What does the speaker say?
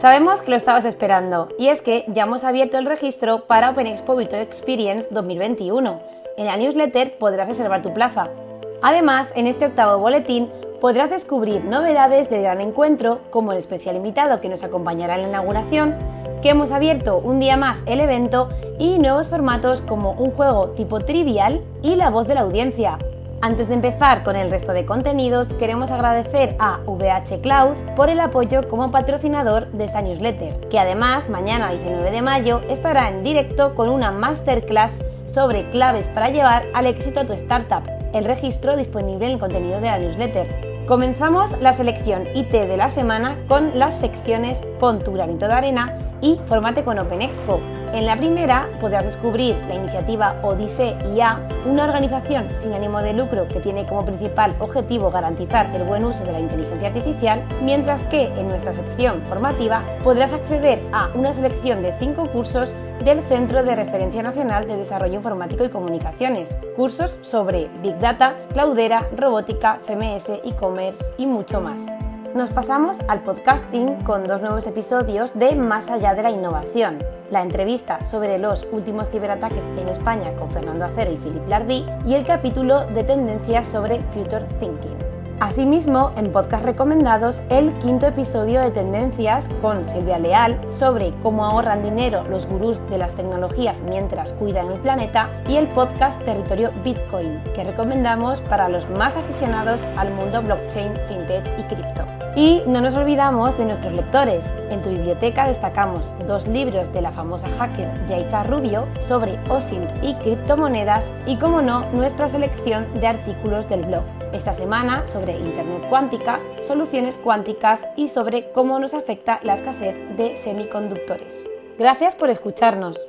Sabemos que lo estabas esperando y es que ya hemos abierto el registro para Open Expo Virtual Experience 2021. En la newsletter podrás reservar tu plaza. Además, en este octavo boletín podrás descubrir novedades del gran encuentro, como el especial invitado que nos acompañará en la inauguración, que hemos abierto un día más el evento y nuevos formatos como un juego tipo trivial y la voz de la audiencia. Antes de empezar con el resto de contenidos, queremos agradecer a VH Cloud por el apoyo como patrocinador de esta newsletter, que además mañana 19 de mayo estará en directo con una masterclass sobre claves para llevar al éxito a tu startup. El registro disponible en el contenido de la newsletter. Comenzamos la selección IT de la semana con las secciones Pon tu granito de arena y Formate con Open Expo. En la primera podrás descubrir la iniciativa Odise IA, una organización sin ánimo de lucro que tiene como principal objetivo garantizar el buen uso de la inteligencia artificial, mientras que en nuestra sección formativa podrás acceder a una selección de cinco cursos del Centro de Referencia Nacional de Desarrollo Informático y Comunicaciones, cursos sobre Big Data, Cloudera, Robótica, CMS, e-commerce y mucho más. Nos pasamos al podcasting con dos nuevos episodios de Más allá de la innovación, la entrevista sobre los últimos ciberataques en España con Fernando Acero y Philip Lardy y el capítulo de tendencias sobre Future Thinking. Asimismo, en podcast recomendados, el quinto episodio de Tendencias con Silvia Leal sobre cómo ahorran dinero los gurús de las tecnologías mientras cuidan el planeta y el podcast Territorio Bitcoin, que recomendamos para los más aficionados al mundo blockchain, fintech y cripto. Y no nos olvidamos de nuestros lectores. En tu biblioteca destacamos dos libros de la famosa hacker Yaita Rubio sobre OSINT y criptomonedas y, como no, nuestra selección de artículos del blog. Esta semana sobre Internet cuántica, soluciones cuánticas y sobre cómo nos afecta la escasez de semiconductores. Gracias por escucharnos.